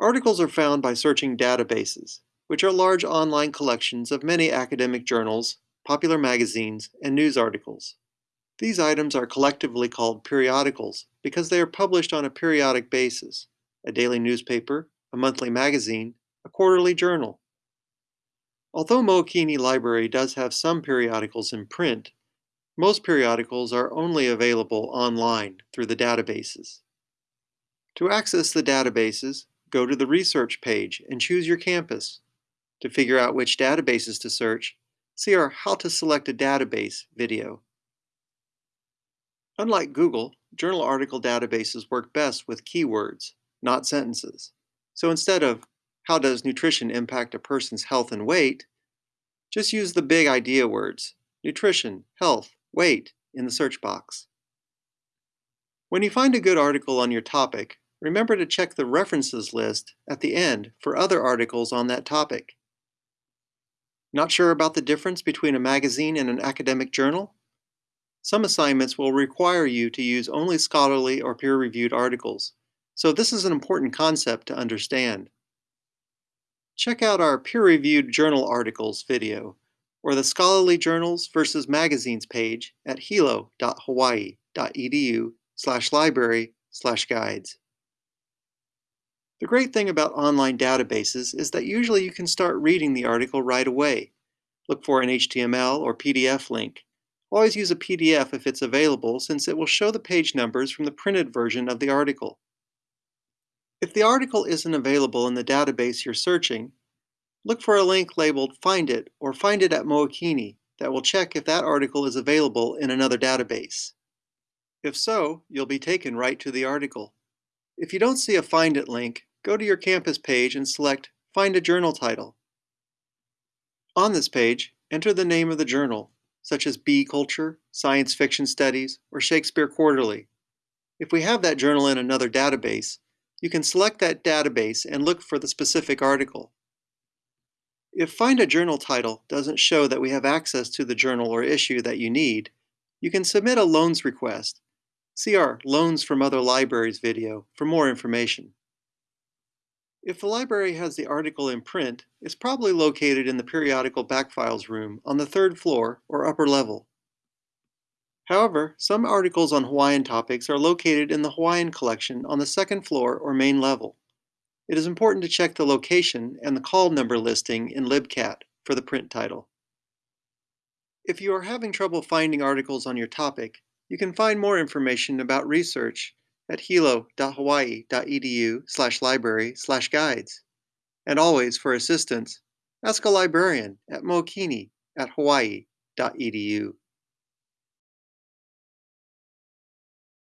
Articles are found by searching databases, which are large online collections of many academic journals, popular magazines, and news articles. These items are collectively called periodicals because they are published on a periodic basis, a daily newspaper, a monthly magazine, a quarterly journal. Although Mookini Library does have some periodicals in print, most periodicals are only available online through the databases. To access the databases, go to the research page and choose your campus. To figure out which databases to search, see our How to Select a Database video. Unlike Google, journal article databases work best with keywords, not sentences. So instead of, how does nutrition impact a person's health and weight, just use the big idea words, nutrition, health, weight, in the search box. When you find a good article on your topic, remember to check the references list at the end for other articles on that topic. Not sure about the difference between a magazine and an academic journal? Some assignments will require you to use only scholarly or peer-reviewed articles, so this is an important concept to understand. Check out our peer-reviewed journal articles video, or the scholarly journals versus magazines page at hilo.hawaii.edu slash library slash guides. The great thing about online databases is that usually you can start reading the article right away. Look for an HTML or PDF link Always use a PDF if it's available since it will show the page numbers from the printed version of the article. If the article isn't available in the database you're searching, look for a link labeled Find It or Find It at Mookini that will check if that article is available in another database. If so, you'll be taken right to the article. If you don't see a Find It link, go to your campus page and select Find a Journal Title. On this page, enter the name of the journal such as Bee Culture, Science Fiction Studies, or Shakespeare Quarterly. If we have that journal in another database, you can select that database and look for the specific article. If Find a Journal title doesn't show that we have access to the journal or issue that you need, you can submit a loans request. See our Loans from Other Libraries video for more information. If the library has the article in print, it's probably located in the periodical backfiles room on the third floor or upper level. However, some articles on Hawaiian topics are located in the Hawaiian collection on the second floor or main level. It is important to check the location and the call number listing in LibCat for the print title. If you are having trouble finding articles on your topic, you can find more information about research at hilo.hawaii.edu slash library slash guides. And always, for assistance, ask a librarian at mookini at hawaii.edu.